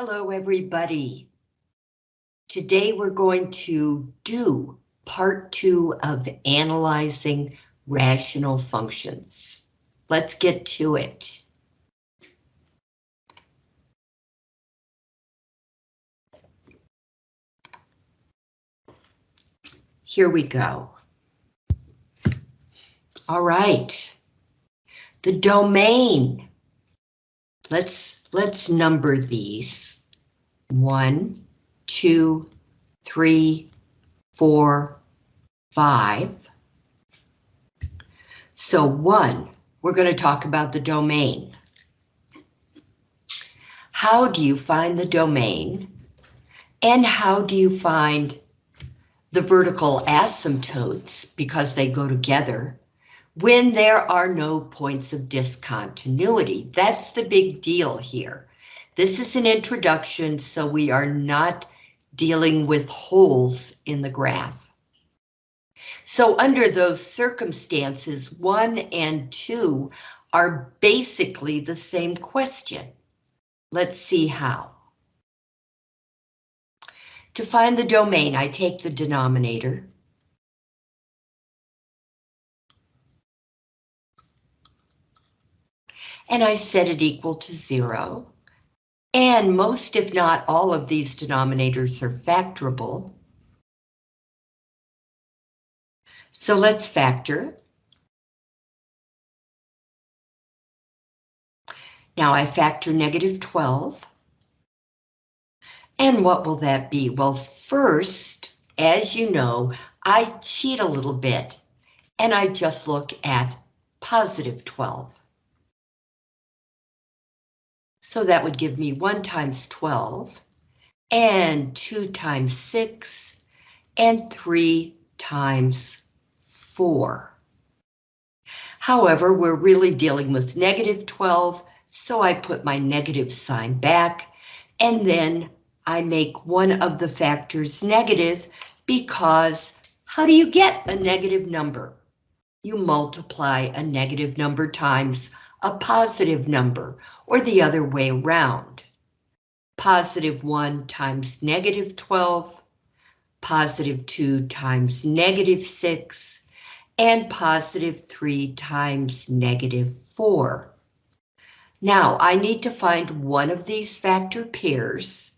Hello, everybody. Today we're going to do part two of analyzing rational functions. Let's get to it. Here we go. All right. The domain. Let's let's number these. One, two, three, four, five. So one, we're going to talk about the domain. How do you find the domain? And how do you find the vertical asymptotes, because they go together, when there are no points of discontinuity? That's the big deal here. This is an introduction, so we are not dealing with holes in the graph. So under those circumstances, one and two are basically the same question. Let's see how. To find the domain, I take the denominator. And I set it equal to zero. And most, if not all of these denominators are factorable. So let's factor. Now I factor negative 12. And what will that be? Well, first, as you know, I cheat a little bit and I just look at positive 12. So that would give me 1 times 12, and 2 times 6, and 3 times 4. However, we're really dealing with negative 12, so I put my negative sign back, and then I make one of the factors negative because how do you get a negative number? You multiply a negative number times a positive number, or the other way around. Positive 1 times negative 12, positive 2 times negative 6, and positive 3 times negative 4. Now, I need to find one of these factor pairs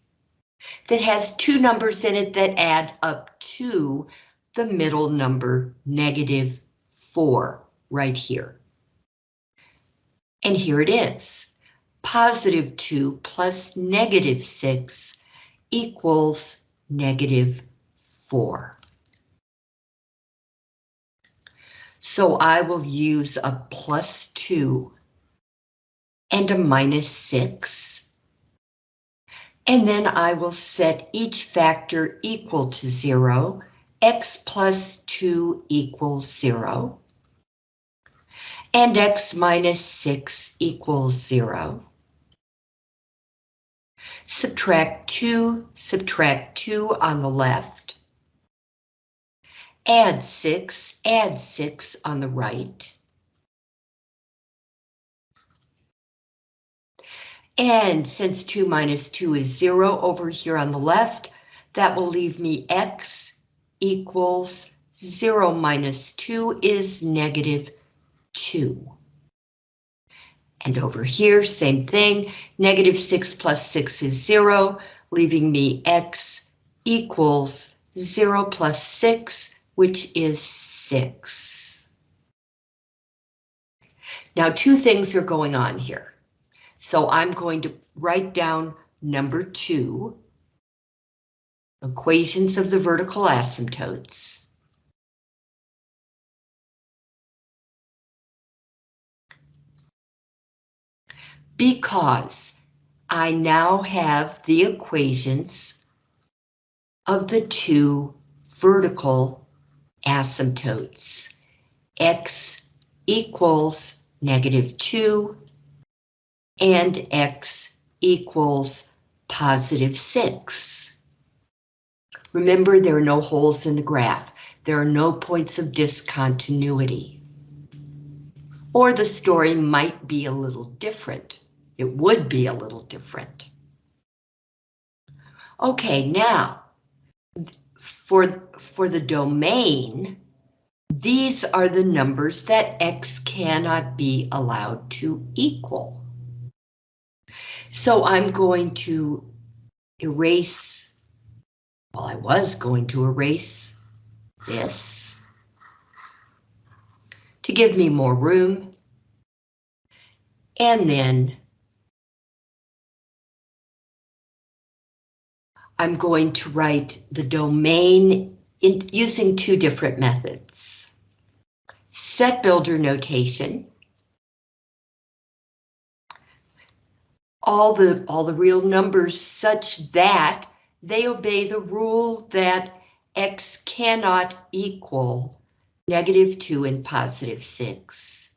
that has two numbers in it that add up to the middle number, negative 4, right here. And here it is. Positive 2 plus negative 6 equals negative 4. So I will use a plus 2 and a minus 6. And then I will set each factor equal to 0. x plus 2 equals 0 and x minus 6 equals 0. Subtract 2, subtract 2 on the left. Add 6, add 6 on the right. And since 2 minus 2 is 0 over here on the left, that will leave me x equals 0 minus 2 is negative 2. And over here, same thing, negative 6 plus 6 is 0, leaving me x equals 0 plus 6, which is 6. Now, two things are going on here. So I'm going to write down number 2, equations of the vertical asymptotes. Because I now have the equations of the two vertical asymptotes. X equals negative 2 and X equals positive 6. Remember, there are no holes in the graph. There are no points of discontinuity. Or the story might be a little different it would be a little different. Okay, now, for, for the domain, these are the numbers that x cannot be allowed to equal. So I'm going to erase, well, I was going to erase this to give me more room. And then I'm going to write the domain in, using two different methods. Set builder notation. All the, all the real numbers such that they obey the rule that x cannot equal negative 2 and positive 6.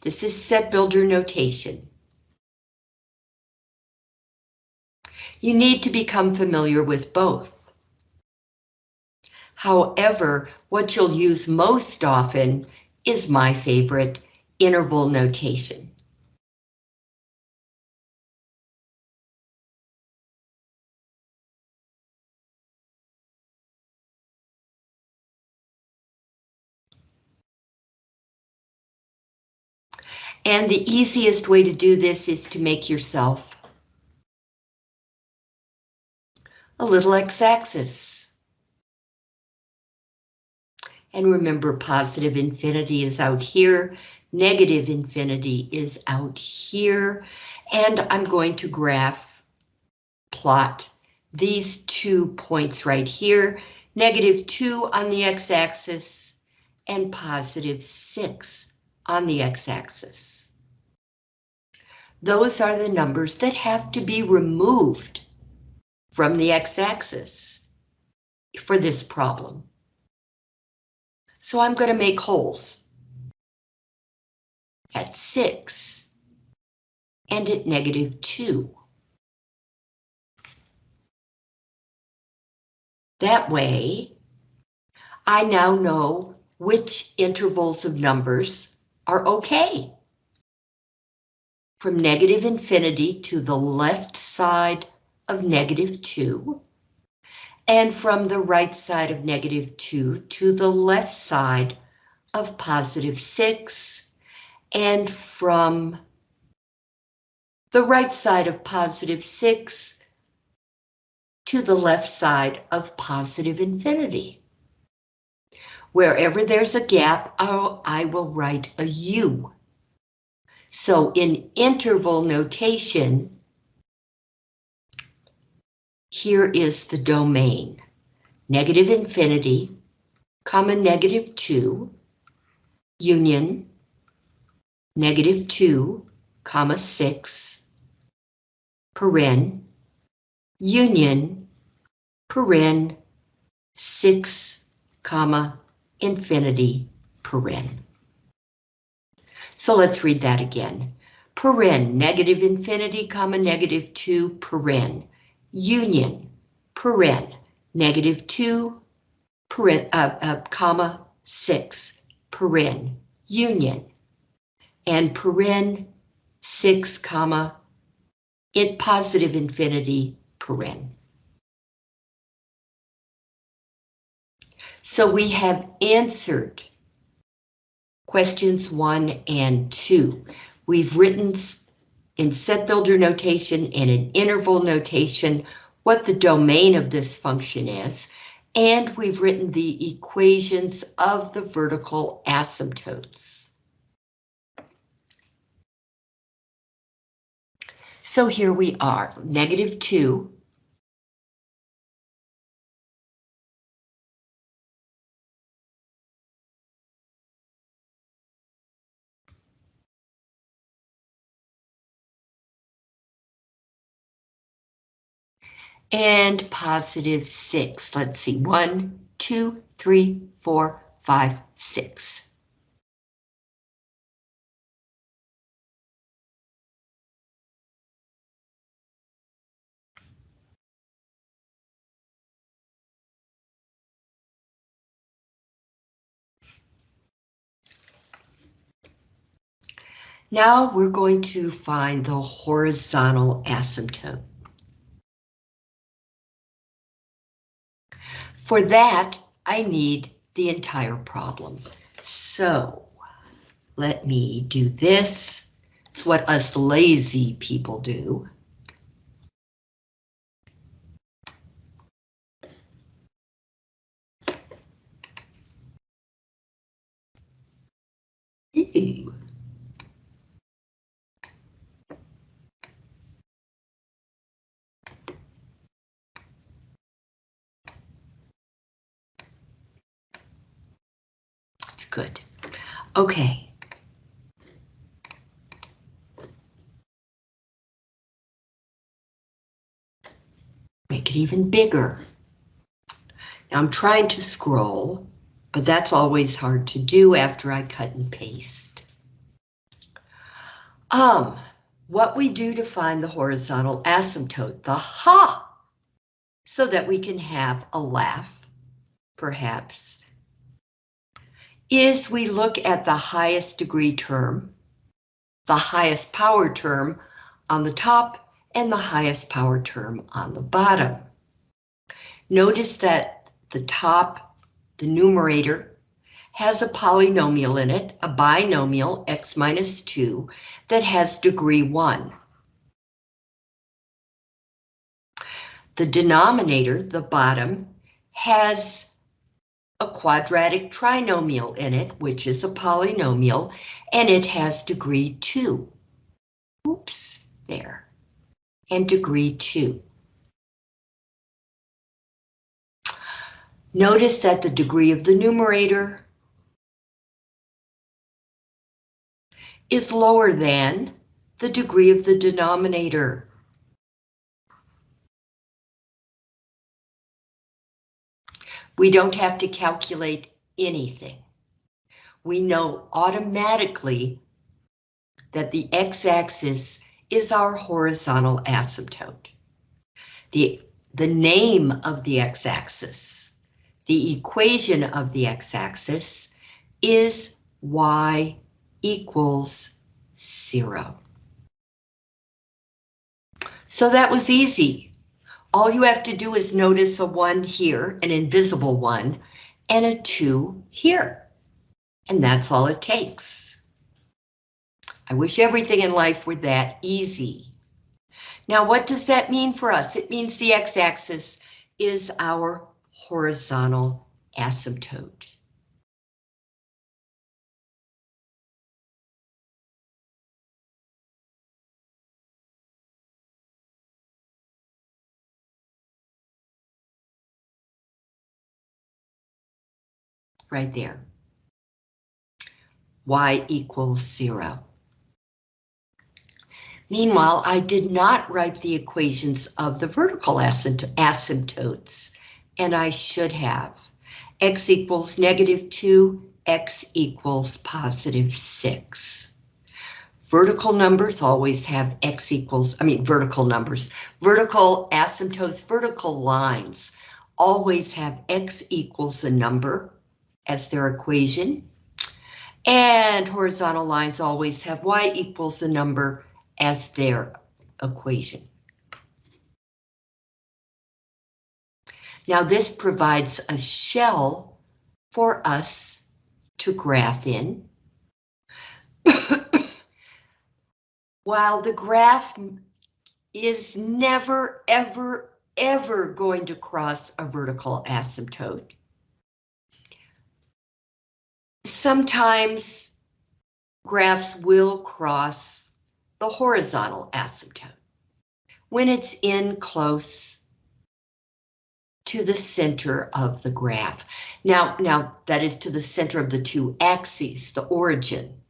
This is set builder notation. You need to become familiar with both. However, what you'll use most often is my favorite, interval notation. And the easiest way to do this is to make yourself a little x-axis. And remember, positive infinity is out here, negative infinity is out here, and I'm going to graph plot these two points right here, negative 2 on the x-axis and positive 6 on the x-axis. Those are the numbers that have to be removed from the x-axis for this problem. So I'm going to make holes at 6 and at negative 2. That way, I now know which intervals of numbers are okay. From negative infinity to the left side of negative 2, and from the right side of negative 2 to the left side of positive 6, and from the right side of positive 6 to the left side of positive infinity. Wherever there's a gap, I'll, I will write a U. So in interval notation, here is the domain. Negative infinity, comma negative 2, union, negative 2, comma 6, paren, union, paren, 6, comma, infinity, paren. So let's read that again. Paren, negative infinity, comma, negative 2, paren union, paren, negative 2, paren, uh, uh, comma 6, paren, union, and paren 6, comma, in positive infinity, paren. So we have answered questions one and two. We've written in set builder notation and in interval notation what the domain of this function is, and we've written the equations of the vertical asymptotes. So here we are, negative 2 and positive six. Let's see, one, two, three, four, five, six. Now we're going to find the horizontal asymptote. For that, I need the entire problem. So let me do this. It's what us lazy people do. Ew. That's good. Okay. Make it even bigger. Now I'm trying to scroll but that's always hard to do after I cut and paste. Um, what we do to find the horizontal asymptote, the ha, so that we can have a laugh, perhaps, is we look at the highest degree term, the highest power term on the top, and the highest power term on the bottom. Notice that the top the numerator, has a polynomial in it, a binomial x minus 2, that has degree 1. The denominator, the bottom, has a quadratic trinomial in it, which is a polynomial, and it has degree 2. Oops, there. And degree 2. Notice that the degree of the numerator is lower than the degree of the denominator. We don't have to calculate anything. We know automatically that the x-axis is our horizontal asymptote. The, the name of the x-axis the equation of the x-axis is y equals zero. So that was easy. All you have to do is notice a one here, an invisible one, and a two here. And that's all it takes. I wish everything in life were that easy. Now, what does that mean for us? It means the x-axis is our horizontal asymptote. Right there. Y equals zero. Meanwhile, I did not write the equations of the vertical asymptotes and I should have. X equals negative 2, X equals positive 6. Vertical numbers always have X equals, I mean vertical numbers, vertical asymptotes, vertical lines always have X equals a number as their equation. And horizontal lines always have Y equals the number as their equation. Now this provides a shell for us to graph in. While the graph is never, ever, ever going to cross a vertical asymptote. Sometimes graphs will cross the horizontal asymptote when it's in close to the center of the graph. Now, now that is to the center of the two axes, the origin.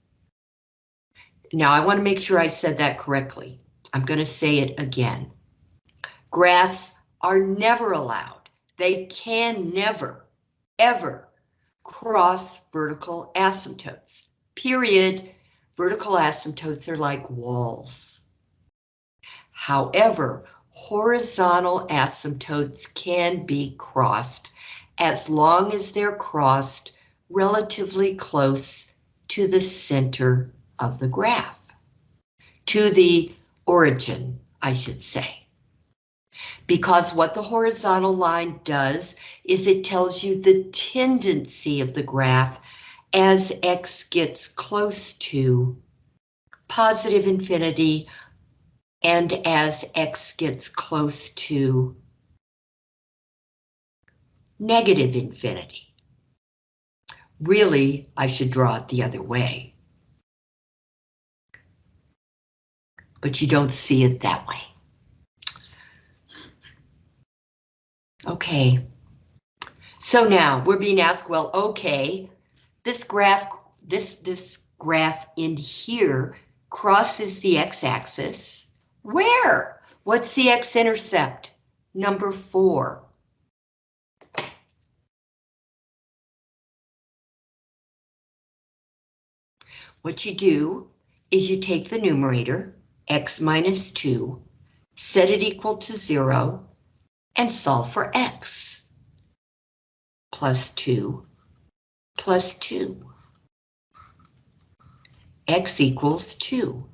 Now I want to make sure I said that correctly. I'm going to say it again. Graphs are never allowed. They can never, ever cross vertical asymptotes. Period. Vertical asymptotes are like walls. However, horizontal asymptotes can be crossed as long as they're crossed relatively close to the center of the graph. to the origin, I should say. Because what the horizontal line does is it tells you the tendency of the graph as x gets close to positive infinity and as x gets close to negative infinity. Really, I should draw it the other way. But you don't see it that way. Okay. So now we're being asked, well, okay, this graph, this, this graph in here crosses the x-axis. Where? What's the x-intercept? Number four. What you do is you take the numerator, x minus 2, set it equal to 0, and solve for x. Plus 2 plus 2. X equals 2.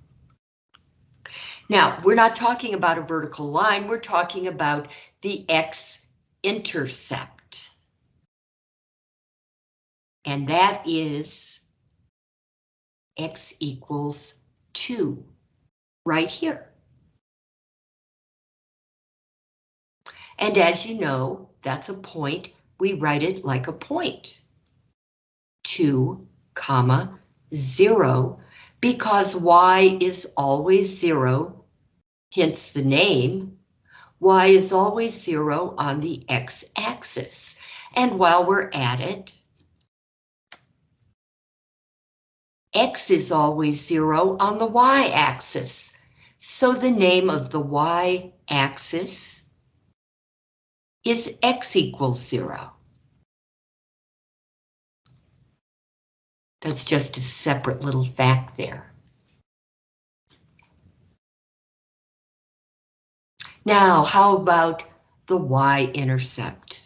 Now, we're not talking about a vertical line, we're talking about the x-intercept. And that is x equals 2, right here. And as you know, that's a point, we write it like a point. 2, comma, 0, because y is always 0, hence the name. y is always 0 on the x-axis. And while we're at it, x is always 0 on the y-axis. So the name of the y-axis is x equals 0. That's just a separate little fact there. Now, how about the y-intercept?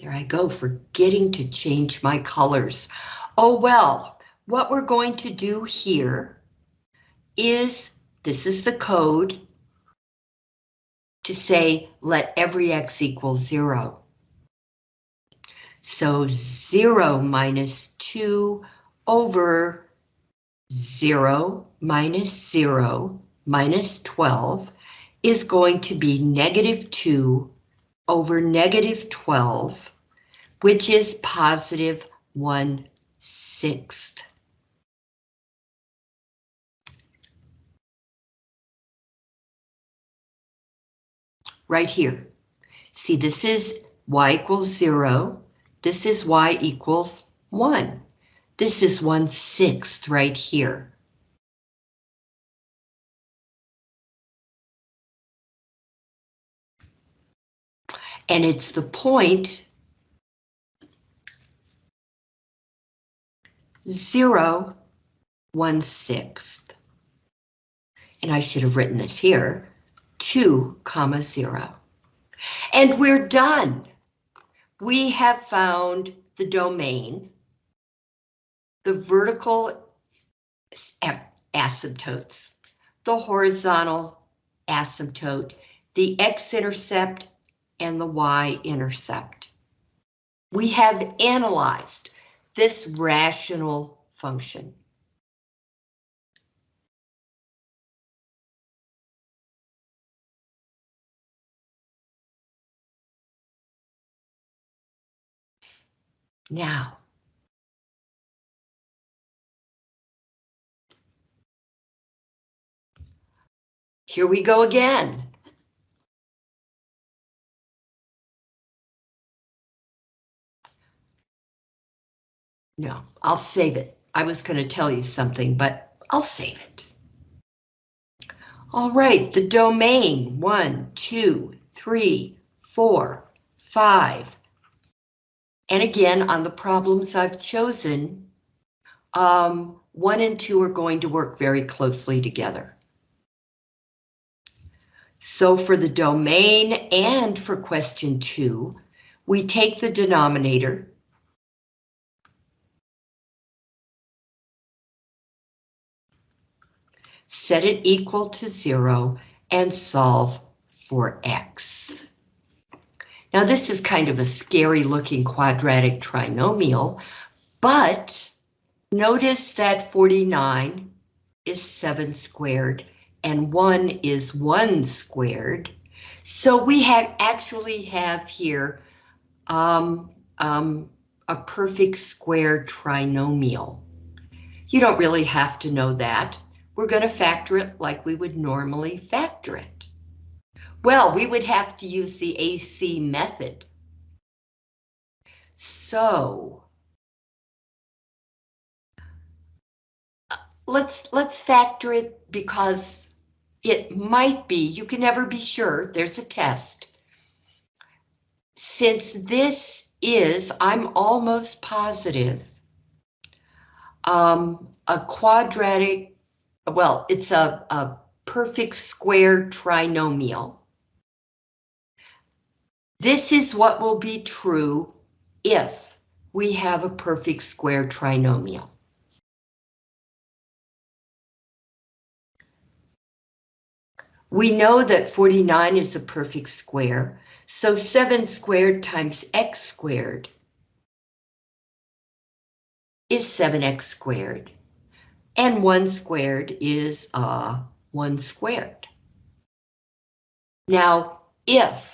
There I go, forgetting to change my colors. Oh well, what we're going to do here is, this is the code to say let every x equal zero. So 0 minus 2 over 0 minus 0 minus 12 is going to be negative 2 over negative 12, which is positive 1 sixth. Right here. See, this is y equals 0. This is y equals 1. This is 1 sixth right here. And it's the point zero, one sixth. And I should have written this here, two comma zero. And we're done we have found the domain, the vertical asymptotes, the horizontal asymptote, the x-intercept, and the y-intercept. We have analyzed this rational function. Now, here we go again. No, I'll save it. I was going to tell you something, but I'll save it. All right, the domain, one, two, three, four, five, and again, on the problems I've chosen, um, one and two are going to work very closely together. So for the domain and for question two, we take the denominator set it equal to zero, and solve for x. Now this is kind of a scary looking quadratic trinomial, but notice that 49 is 7 squared and 1 is 1 squared. So we actually have here um, um, a perfect square trinomial. You don't really have to know that. We're going to factor it like we would normally factor it. Well, we would have to use the AC method. So let's let's factor it because it might be, you can never be sure, there's a test. Since this is, I'm almost positive, um, a quadratic, well, it's a, a perfect square trinomial. This is what will be true if we have a perfect square trinomial. We know that 49 is a perfect square, so 7 squared times x squared is 7x squared, and 1 squared is uh, 1 squared. Now, if,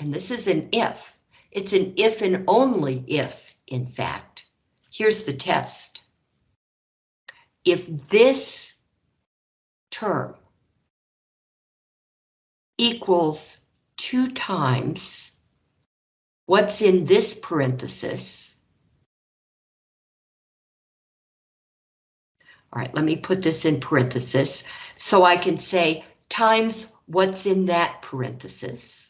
and this is an if, it's an if and only if, in fact. Here's the test. If this term equals 2 times what's in this parenthesis. All right, let me put this in parenthesis so I can say times what's in that parenthesis.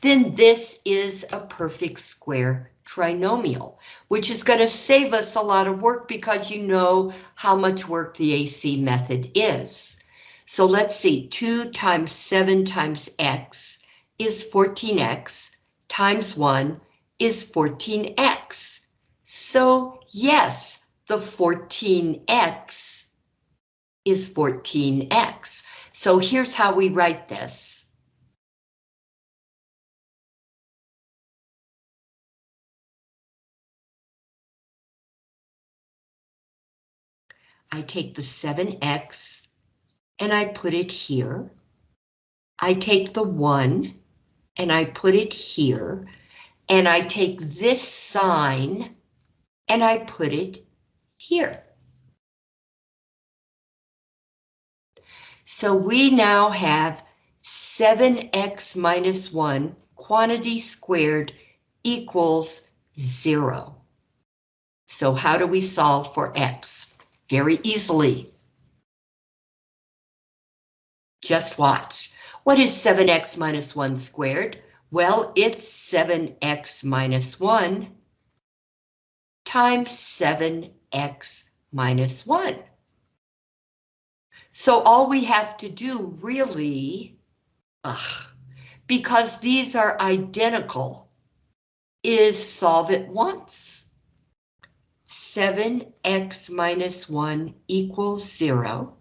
Then this is a perfect square trinomial, which is going to save us a lot of work because you know how much work the AC method is. So let's see, 2 times 7 times x is 14x, times 1 is 14x. So yes, the 14x is 14x. So here's how we write this. I take the 7x and I put it here. I take the one and I put it here. And I take this sign and I put it here. So we now have 7x minus 1 quantity squared equals 0. So how do we solve for x? Very easily. Just watch. What is 7x minus 1 squared? Well, it's 7x minus 1 times 7x minus 1. So all we have to do really, ugh, because these are identical, is solve it once. 7x minus 1 equals 0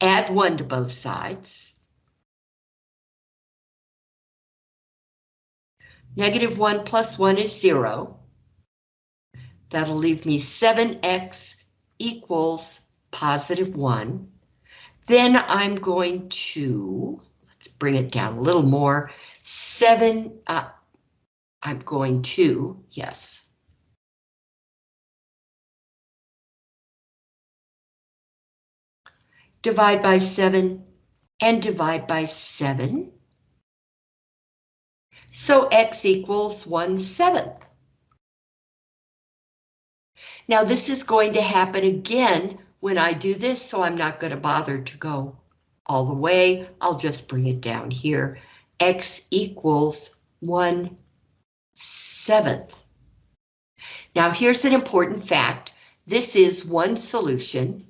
add 1 to both sides. Negative 1 plus 1 is 0. That'll leave me 7x equals positive 1. Then I'm going to, let's bring it down a little more, 7, uh, I'm going to, yes, divide by 7, and divide by 7. So x equals 1 seventh. Now this is going to happen again when I do this, so I'm not going to bother to go all the way. I'll just bring it down here. x equals 1 seventh. Now here's an important fact. This is one solution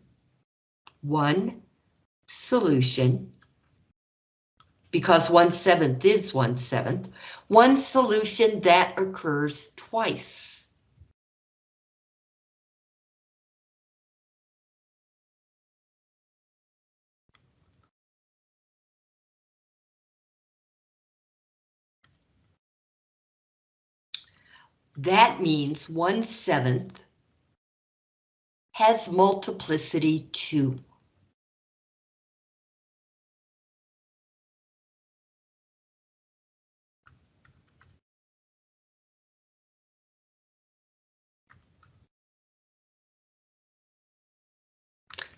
one solution, because one seventh is one seventh, one solution that occurs twice. That means one seventh has multiplicity two.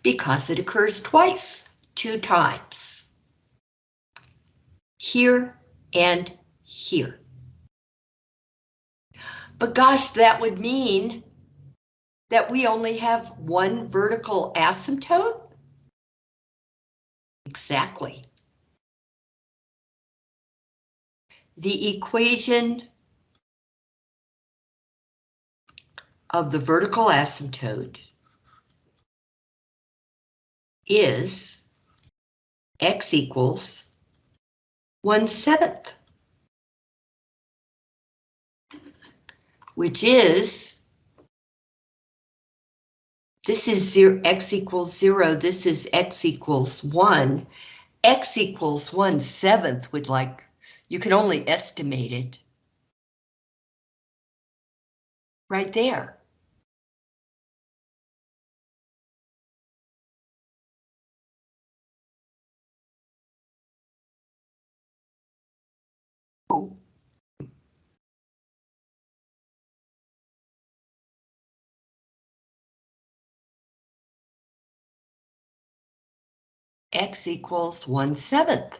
Because it occurs twice, two times. Here and here. But gosh, that would mean that we only have one vertical asymptote? Exactly. The equation of the vertical asymptote is x equals 1 seventh. Which is, this is zero, x equals zero, this is x equals one. x equals 1 seventh would like, you can only estimate it. Right there. X equals 1 seventh.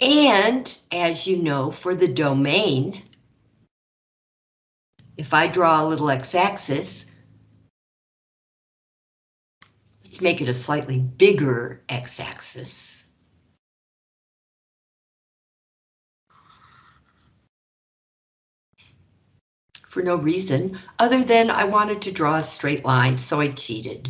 And as you know, for the domain, if I draw a little x-axis, let's make it a slightly bigger x-axis. For no reason other than I wanted to draw a straight line, so I cheated.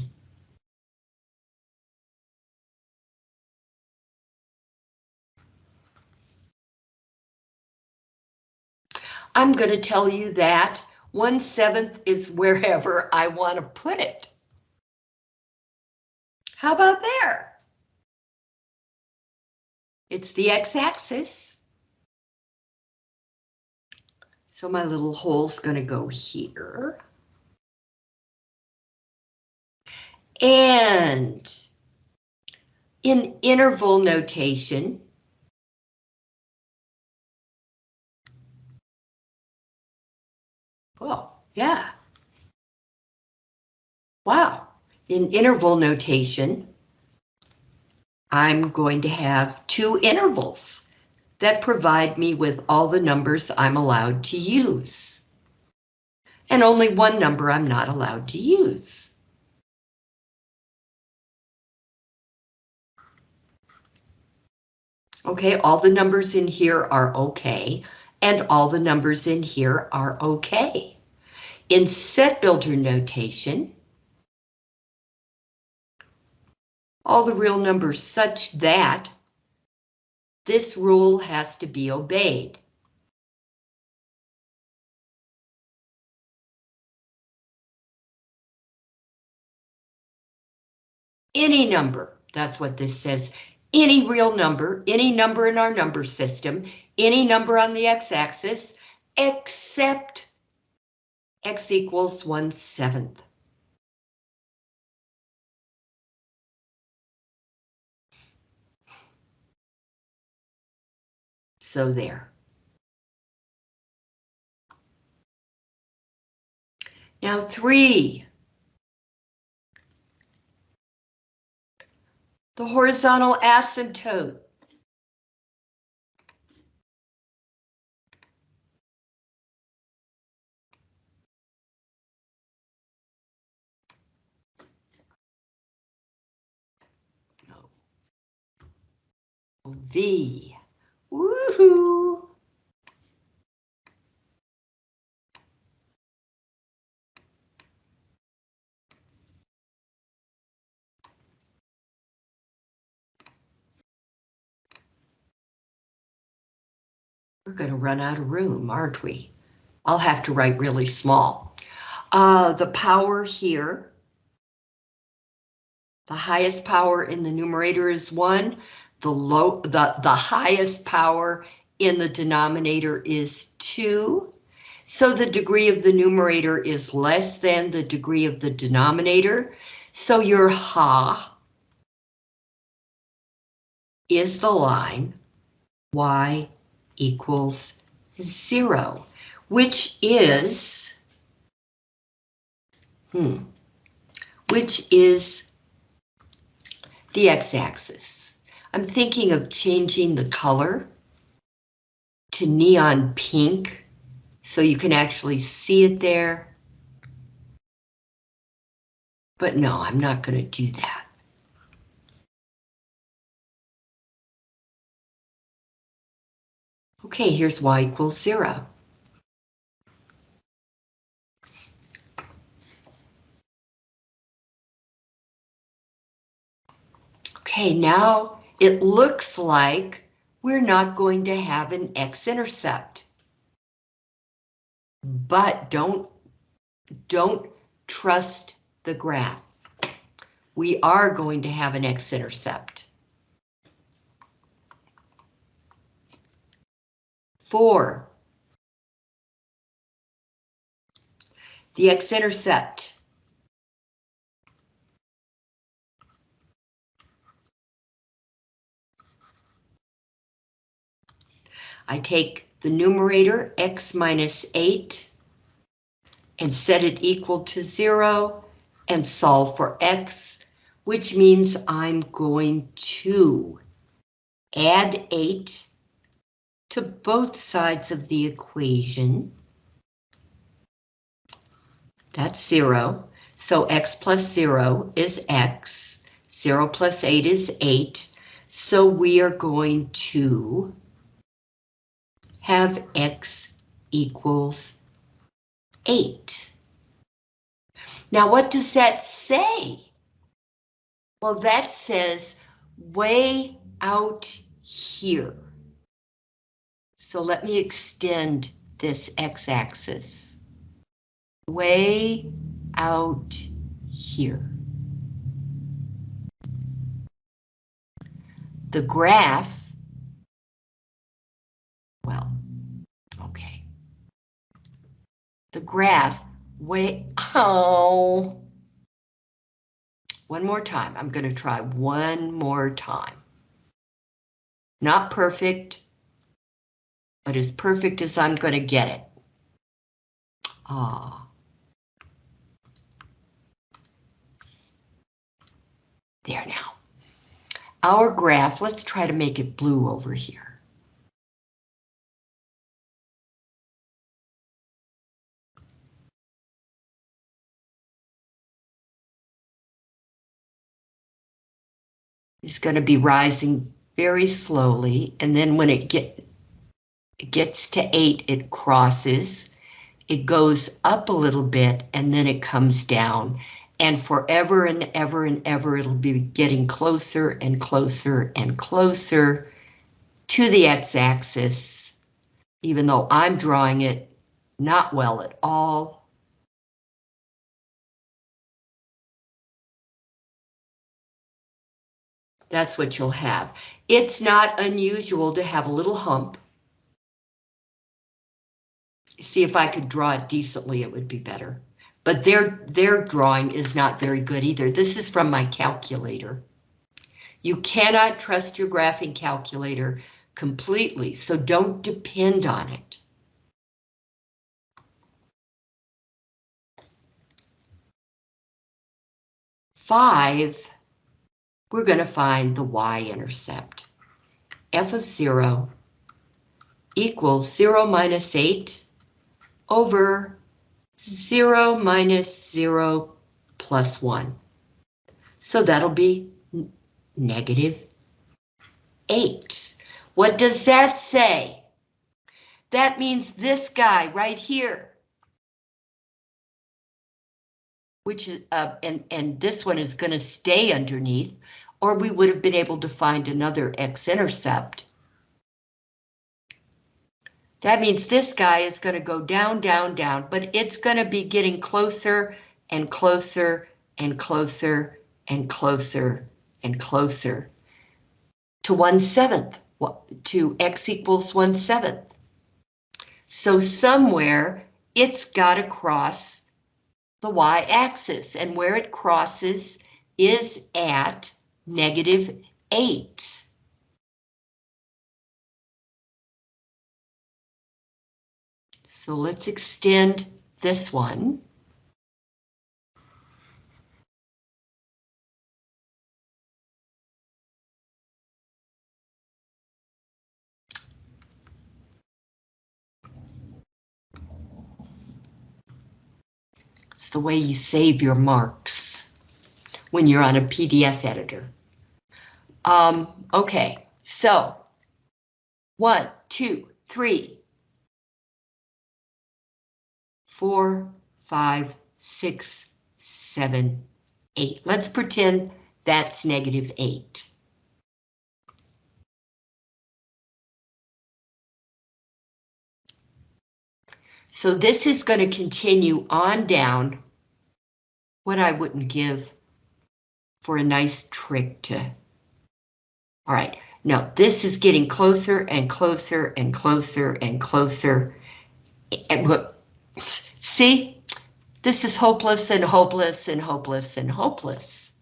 I'm going to tell you that 1 seventh is wherever I want to put it. How about there? It's the x-axis. So my little hole's going to go here. And in interval notation, well, yeah. Wow. In interval notation, I'm going to have two intervals that provide me with all the numbers I'm allowed to use. And only one number I'm not allowed to use. Okay, all the numbers in here are okay, and all the numbers in here are okay. In set builder notation, all the real numbers such that this rule has to be obeyed. Any number, that's what this says. Any real number, any number in our number system, any number on the x-axis, except x equals 1 seventh. So there. Now three. The horizontal asymptote. V. Woohoo! We're going to run out of room, aren't we? I'll have to write really small. Uh, the power here, the highest power in the numerator is 1, the low, the, the highest power in the denominator is 2. So the degree of the numerator is less than the degree of the denominator. So your ha is the line y equals 0, which is, hmm, which is the x-axis. I'm thinking of changing the color to neon pink so you can actually see it there. But no, I'm not going to do that. Okay, here's y equals zero. Okay, now it looks like we're not going to have an x-intercept. But don't, don't trust the graph. We are going to have an x-intercept. Four. The x-intercept. I take the numerator x minus 8 and set it equal to 0 and solve for x, which means I'm going to add 8 to both sides of the equation. That's 0. So x plus 0 is x. 0 plus 8 is 8. So we are going to have x equals 8. Now what does that say? Well, that says way out here. So let me extend this x-axis way out here. The graph, well, okay. The graph way, oh, one more time. I'm going to try one more time. Not perfect, but as perfect as I'm going to get it. Ah. There now. Our graph, let's try to make it blue over here. It's going to be rising very slowly, and then when it get, it gets to 8, it crosses, it goes up a little bit, and then it comes down. And forever and ever and ever, it'll be getting closer and closer and closer to the x-axis, even though I'm drawing it not well at all. That's what you'll have. It's not unusual to have a little hump see if I could draw it decently, it would be better. But their, their drawing is not very good either. This is from my calculator. You cannot trust your graphing calculator completely, so don't depend on it. Five, we're going to find the y-intercept. f of 0 equals 0 minus 8 over 0 minus 0 plus 1. So that'll be negative 8. What does that say? That means this guy right here. Which is, uh, and, and this one is going to stay underneath, or we would have been able to find another x-intercept. That means this guy is going to go down, down, down, but it's going to be getting closer and closer and closer and closer and closer. to 1 seventh, to x equals 1 seventh. So somewhere it's got to cross the y-axis, and where it crosses is at negative 8. So let's extend this one. It's the way you save your marks when you're on a PDF editor. Um, okay, so one, two, three, four, five, six, seven, eight. Let's pretend that's negative eight. So this is going to continue on down what I wouldn't give for a nice trick to. All right, now this is getting closer and closer and closer and closer. And see, this is hopeless and hopeless and hopeless and hopeless.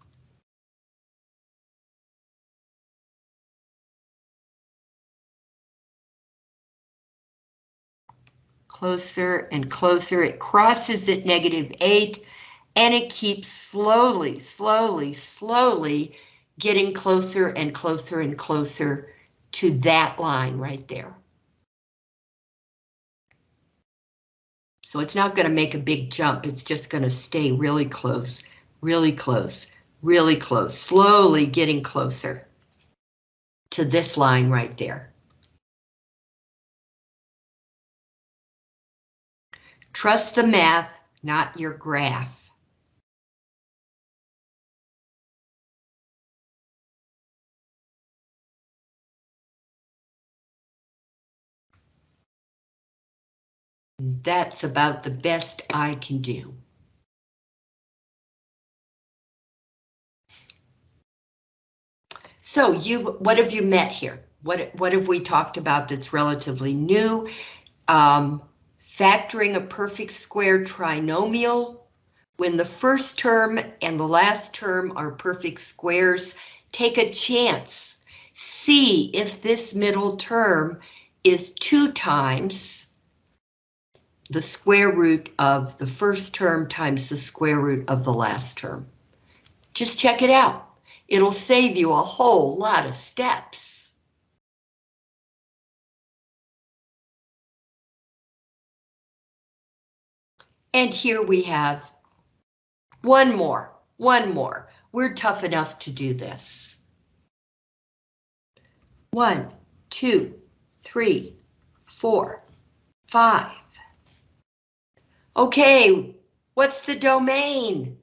closer and closer. It crosses at negative 8, and it keeps slowly, slowly, slowly getting closer and closer and closer to that line right there. So it's not going to make a big jump, it's just going to stay really close, really close, really close, slowly getting closer to this line right there. Trust the math, not your graph. That's about the best I can do. So you, what have you met here? What, what have we talked about that's relatively new? Um, factoring a perfect square trinomial when the first term and the last term are perfect squares, take a chance. See if this middle term is two times the square root of the first term times the square root of the last term. Just check it out. It'll save you a whole lot of steps. And here we have one more, one more. We're tough enough to do this. One, two, three, four, five. Okay, what's the domain?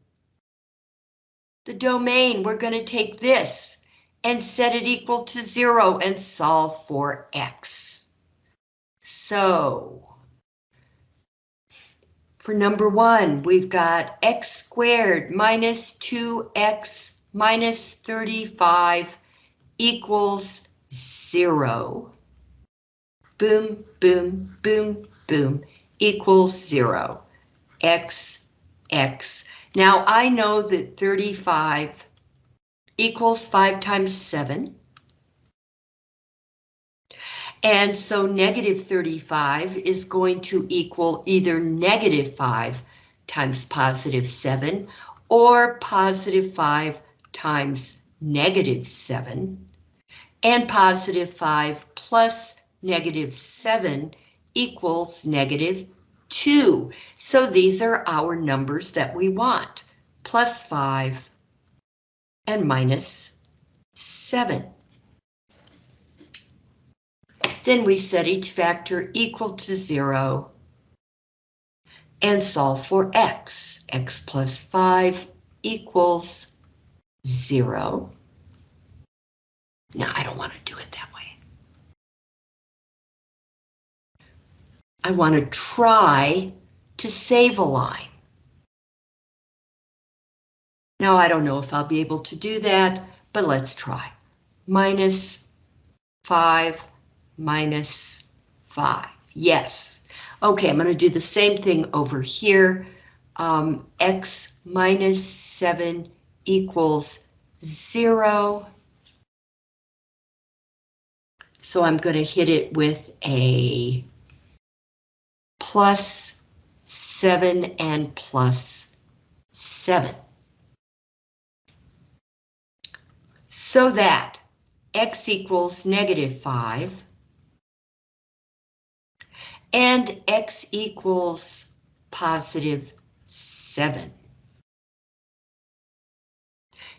The domain, we're going to take this and set it equal to zero and solve for x. So for number one, we've got x squared minus 2x minus 35 equals zero. Boom, boom, boom, boom, equals zero. X, X. Now I know that 35 equals 5 times 7. And so negative 35 is going to equal either negative 5 times positive 7 or positive 5 times negative 7. And positive 5 plus negative 7 equals negative 2. So these are our numbers that we want, plus 5 and minus 7. Then we set each factor equal to zero and solve for x. x plus 5 equals 0. Now, I don't want to do it that way. I want to try to save a line. Now, I don't know if I'll be able to do that, but let's try. Minus 5 minus 5. Yes. Okay, I'm going to do the same thing over here. Um, x minus 7 equals 0. So I'm going to hit it with a plus 7 and plus 7. So that x equals negative 5 and x equals positive 7.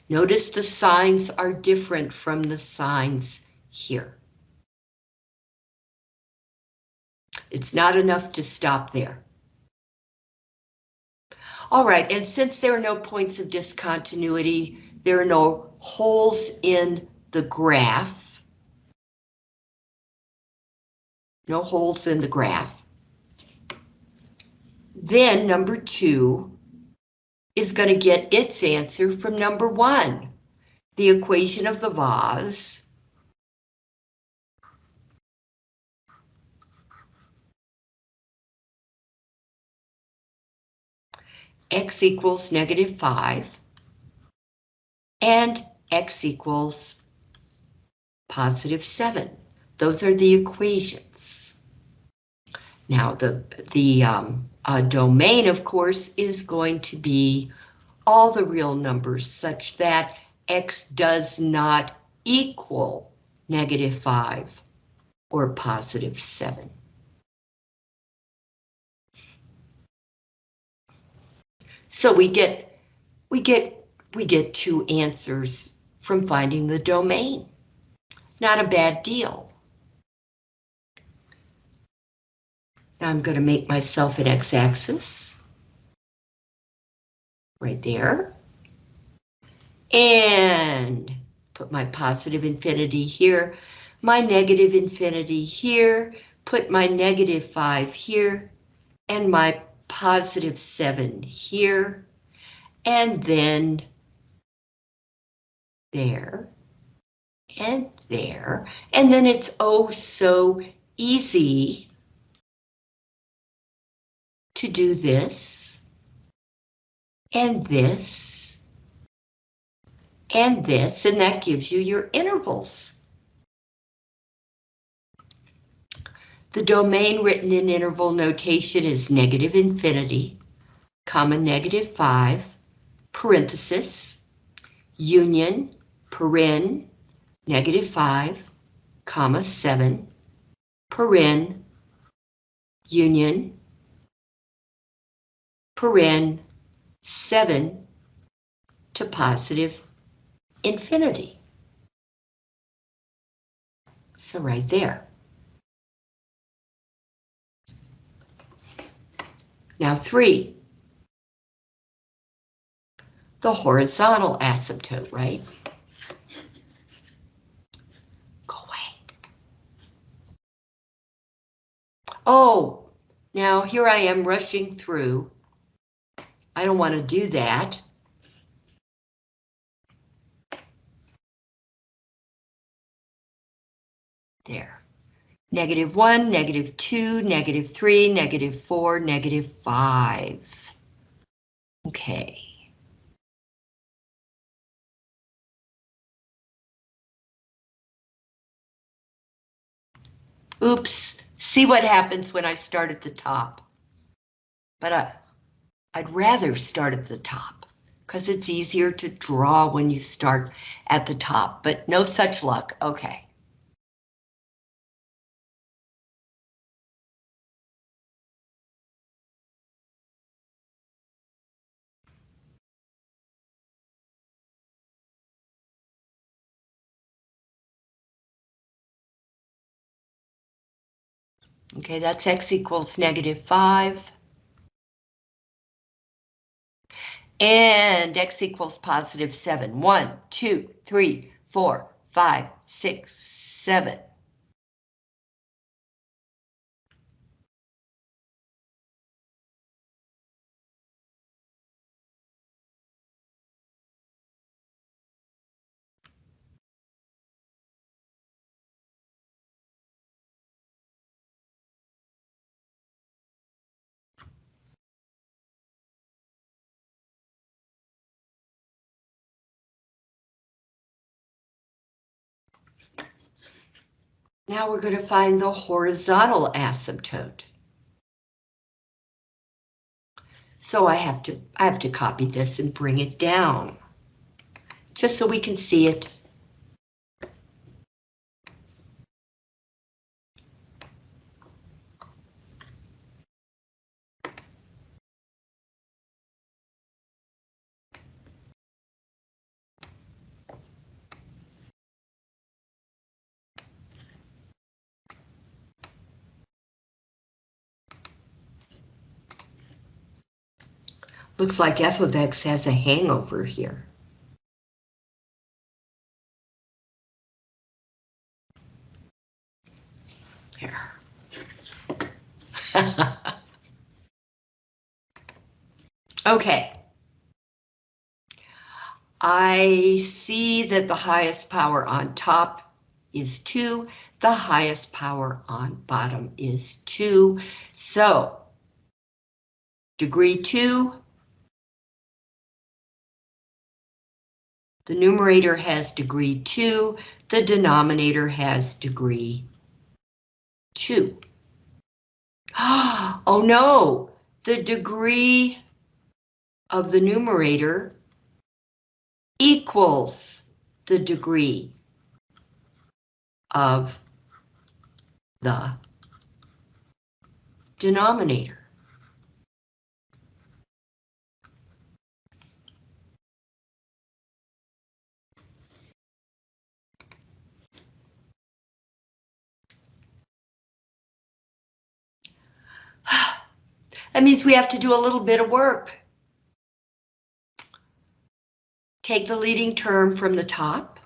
Notice the signs are different from the signs here. It's not enough to stop there. All right, and since there are no points of discontinuity, there are no holes in the graph. No holes in the graph. Then number two is going to get its answer from number one, the equation of the vase x equals negative 5, and x equals positive 7. Those are the equations. Now, the, the um, uh, domain, of course, is going to be all the real numbers such that x does not equal negative 5 or positive 7. So we get we get we get two answers from finding the domain. Not a bad deal. Now I'm going to make myself an x-axis. Right there. And put my positive infinity here, my negative infinity here, put my negative 5 here, and my positive 7 here, and then there, and there, and then it's oh so easy to do this, and this, and this, and that gives you your intervals. The domain written in interval notation is negative infinity, comma negative 5, parenthesis, union, paren, negative 5, comma 7, paren, union, paren, 7 to positive infinity. So right there. Now three. The horizontal asymptote, right? Go away. Oh, now here I am rushing through. I don't want to do that. There negative 1, negative 2, negative 3, negative 4, negative 5. Okay. Oops, see what happens when I start at the top. But I, I'd rather start at the top because it's easier to draw when you start at the top, but no such luck. Okay. Okay, that's x equals negative 5. And x equals positive 7. 1, 2, 3, 4, 5, 6, 7. Now we're going to find the horizontal asymptote. So I have to I have to copy this and bring it down just so we can see it. Looks like f of x has a hangover here. Here. okay. I see that the highest power on top is 2. The highest power on bottom is 2. So, degree 2 The numerator has degree 2, the denominator has degree 2. Oh no, the degree of the numerator equals the degree of the denominator. That means we have to do a little bit of work. Take the leading term from the top.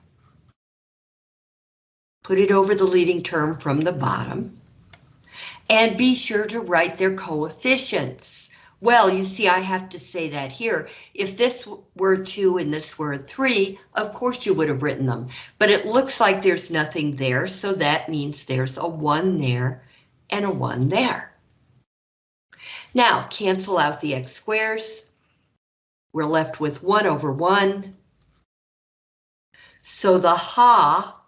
Put it over the leading term from the bottom. And be sure to write their coefficients. Well, you see, I have to say that here. If this were 2 and this were 3, of course you would have written them. But it looks like there's nothing there, so that means there's a 1 there and a 1 there. Now, cancel out the x squares. We're left with 1 over 1. So the ha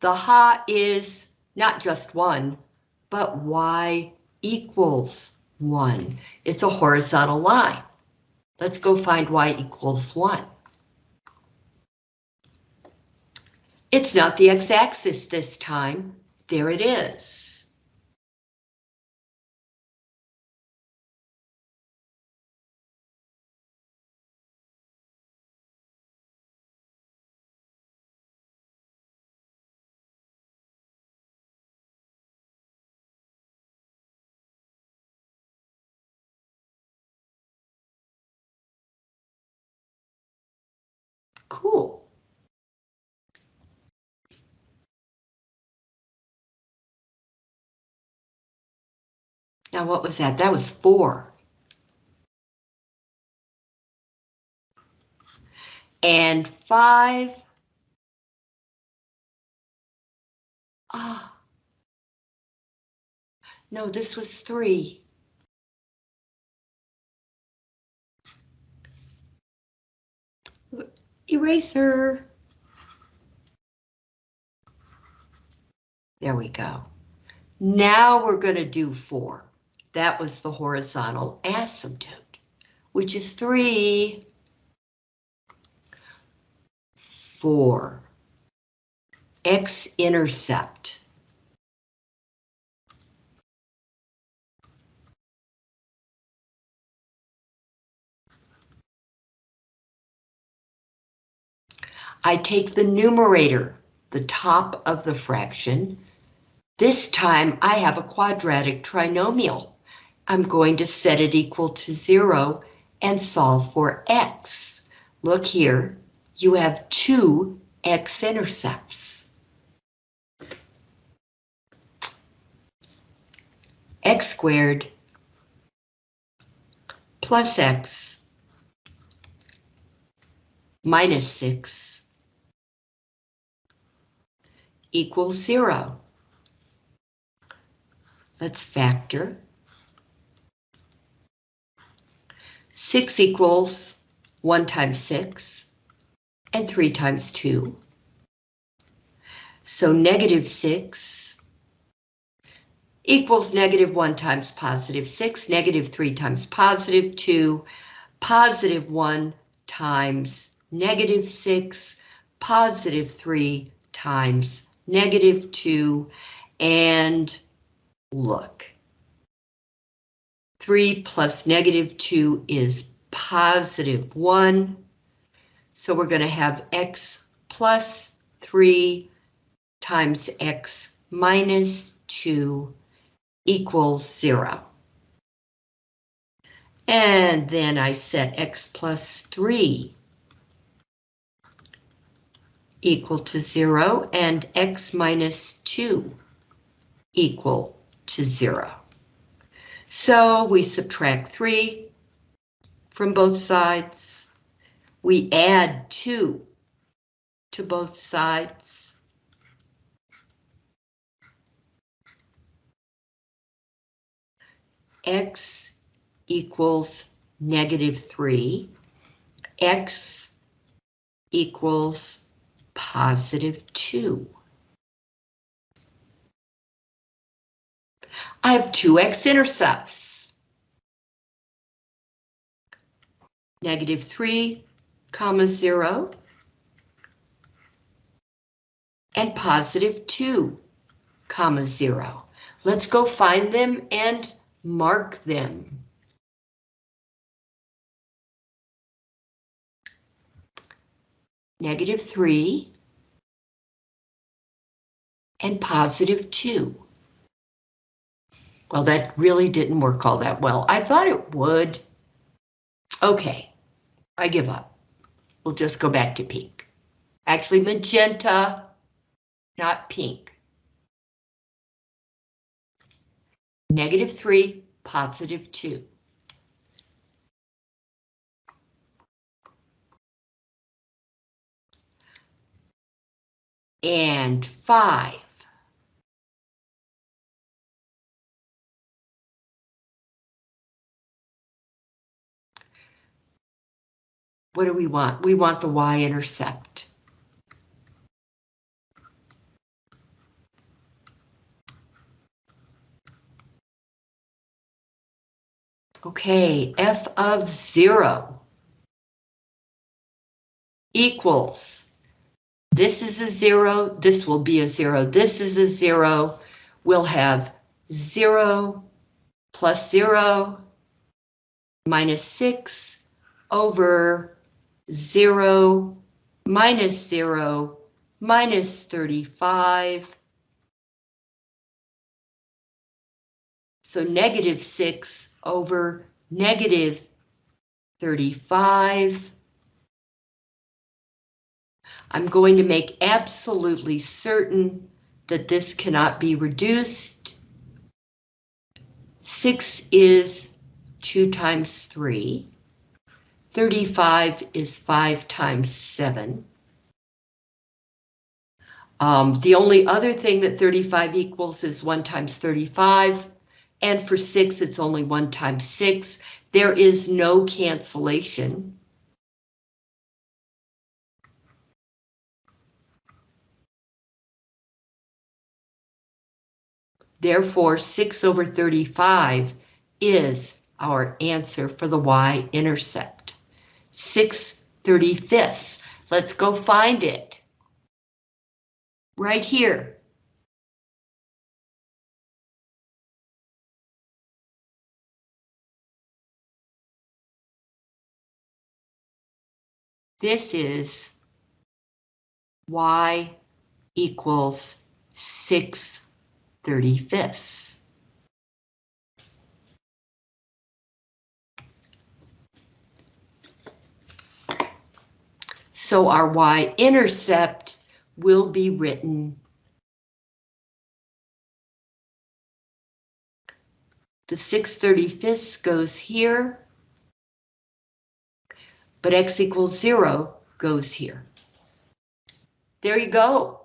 The ha is not just 1, but y equals 1. It's a horizontal line. Let's go find y equals 1. It's not the x-axis this time. There it is. Now what was that? That was four. And five. Ah. No, this was three. Eraser. There we go. Now we're going to do four. That was the horizontal asymptote, which is 3, 4. X-intercept. I take the numerator, the top of the fraction. This time I have a quadratic trinomial. I'm going to set it equal to zero and solve for x. Look here, you have two x-intercepts. x squared plus x minus 6 equals 0. Let's factor 6 equals 1 times 6, and 3 times 2. So negative 6 equals negative 1 times positive 6, negative 3 times positive 2, positive 1 times negative 6, positive 3 times negative 2, and look. 3 plus negative 2 is positive 1. So we're going to have x plus 3 times x minus 2 equals 0. And then I set x plus 3 equal to 0 and x minus 2 equal to 0. So we subtract 3 from both sides. We add 2 to both sides. X equals negative 3. X equals positive 2. I have two x-intercepts. Negative 3, comma 0, and positive 2, comma 0. Let's go find them and mark them. Negative 3 and positive 2. Well, that really didn't work all that well. I thought it would. Okay, I give up. We'll just go back to pink. Actually, magenta, not pink. Negative 3, positive 2. And 5. What do we want? We want the y-intercept. Okay, f of 0 equals, this is a 0, this will be a 0, this is a 0, we'll have 0 plus 0 minus 6 over 0 minus 0 minus 35. So negative 6 over negative 35. I'm going to make absolutely certain that this cannot be reduced. 6 is 2 times 3. 35 is 5 times 7. Um, the only other thing that 35 equals is 1 times 35, and for 6 it's only 1 times 6. There is no cancellation. Therefore, 6 over 35 is our answer for the y-intercept. 6 35ths. Let's go find it. Right here. This is y equals 6 35ths. So our y-intercept will be written the 6 35ths goes here, but x equals 0 goes here. There you go.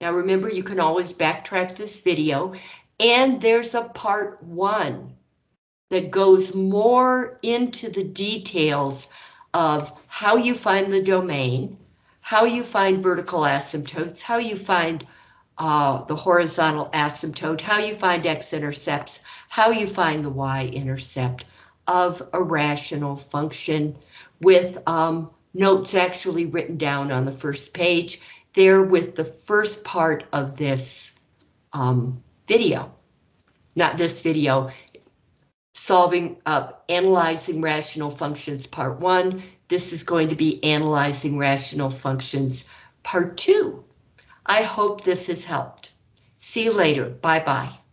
Now remember, you can always backtrack this video, and there's a part one that goes more into the details of how you find the domain, how you find vertical asymptotes, how you find uh, the horizontal asymptote, how you find x-intercepts, how you find the y-intercept of a rational function with um, notes actually written down on the first page there with the first part of this um, video. Not this video, solving up, analyzing rational functions part one. This is going to be analyzing rational functions part two. I hope this has helped. See you later. Bye bye.